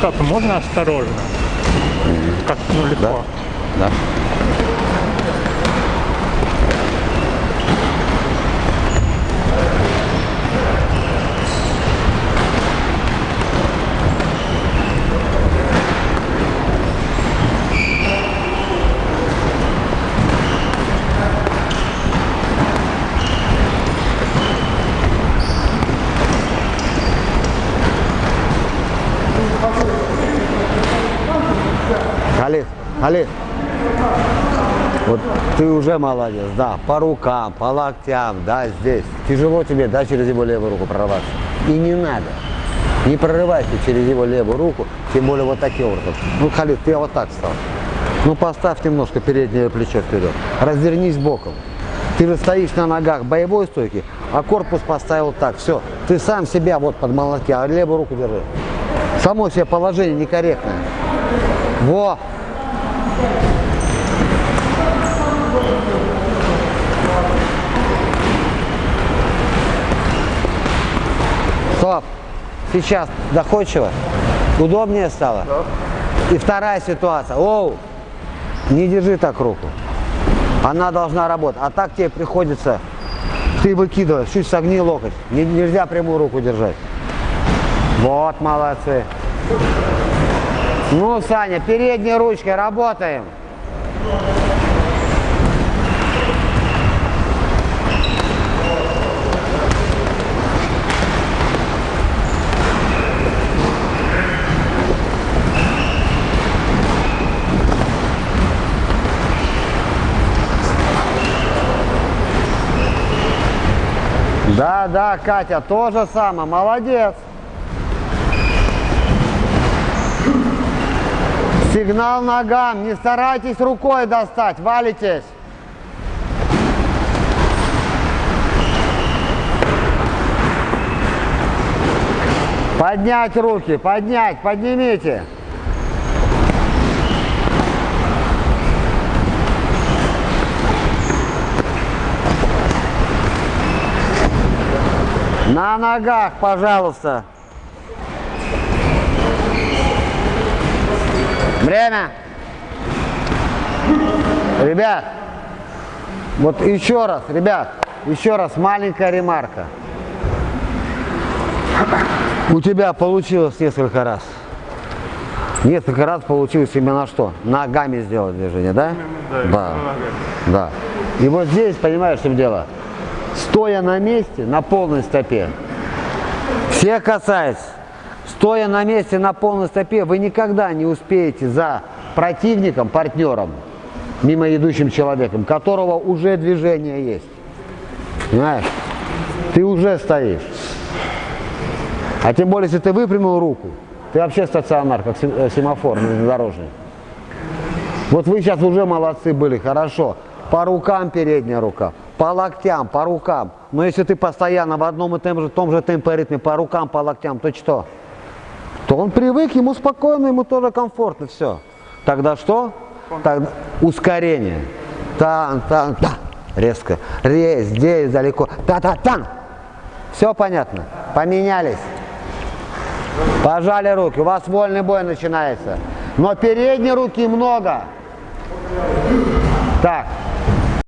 как можно осторожно? Как, ну, легко. Да. Халид, Халид. Вот ты уже молодец, да, по рукам, по локтям, да, здесь. Тяжело тебе, да, через его левую руку прорваться. И не надо. Не прорывайся через его левую руку, тем более вот таким образом. Ну, Халид, ты вот так стал. Ну, поставь немножко переднее плечо вперед. Развернись боком. Ты же стоишь на ногах боевой стойки, а корпус поставил так. Все, ты сам себя вот под молотки, а левую руку держи. Само себе положение некорректное. Во! Стоп. Сейчас доходчиво. Удобнее стало? И вторая ситуация. Оу! Не держи так руку. Она должна работать. А так тебе приходится, ты выкидываешь, чуть согни локоть. Не- нельзя прямую руку держать. Вот, молодцы. Ну, Саня, передней ручкой работаем. Да, да, Катя, то же самое, молодец. Сигнал ногам, не старайтесь рукой достать, валитесь. Поднять руки, поднять, поднимите. На ногах, пожалуйста. Время. Ребят, вот еще раз, ребят, еще раз маленькая ремарка. У тебя получилось несколько раз. Несколько раз получилось именно что? Ногами сделать движение, да? Да. Да. И вот здесь, понимаешь, в чем дело? Стоя на месте, на полной стопе, все касаются. Стоя на месте на полной стопе, вы никогда не успеете за противником, партнером, мимо идущим человеком, которого уже движение есть. Понимаешь? Ты уже стоишь. А тем более, если ты выпрямил руку, ты вообще стационар, как э, семафор железнодорожный. Вот вы сейчас уже молодцы были, хорошо. По рукам передняя рука, по локтям, по рукам. Но если ты постоянно в одном и том же, том же темпе ритме по рукам, по локтям, то что? То он привык, ему спокойно, ему тоже комфортно, все. Тогда что? Тогда ускорение. Тан, тан, та. Резко. Ре, здесь, далеко. Та-та-тан. Все понятно? Поменялись. Пожали руки. У вас вольный бой начинается. Но передней руки много. Так,